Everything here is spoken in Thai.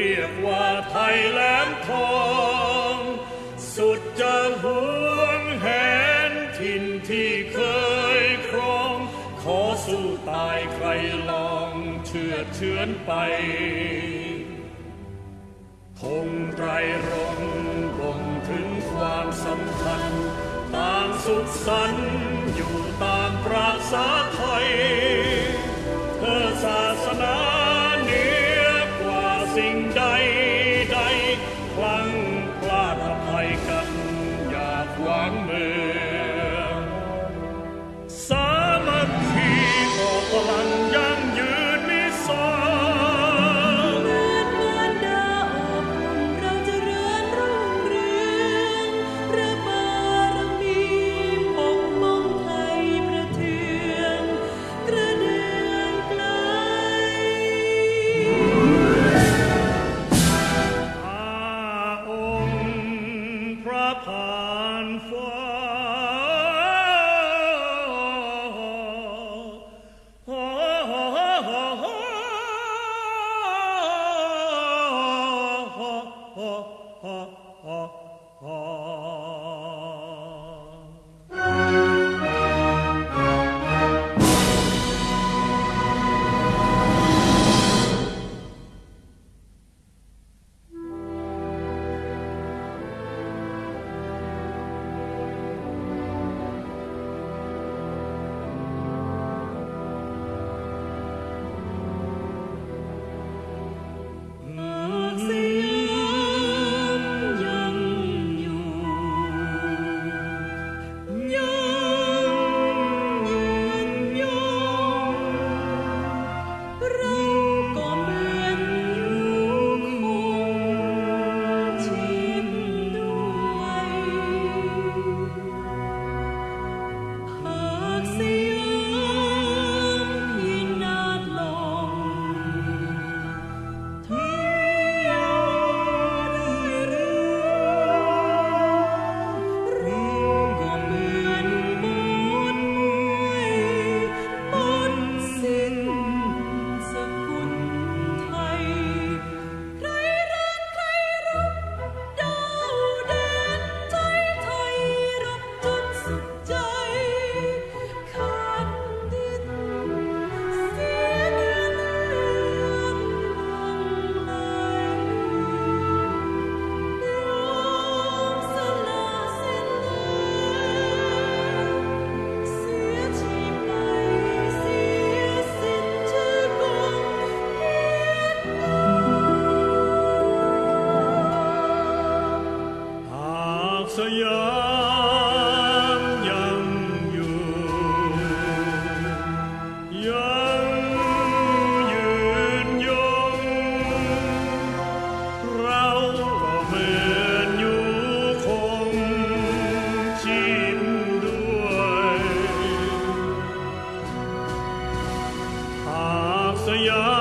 เรียกว่าไทยแหลมทอง สุดจะหวงแหนทินที่เคยครอง ขอสู้ตายใครลองเชื่อเชือนไป คงไตรรงบ่งถึงความสำคัญ ต่างสุขสันอยู่ตามประสา sing, die, die, klang. Oh. 怎样？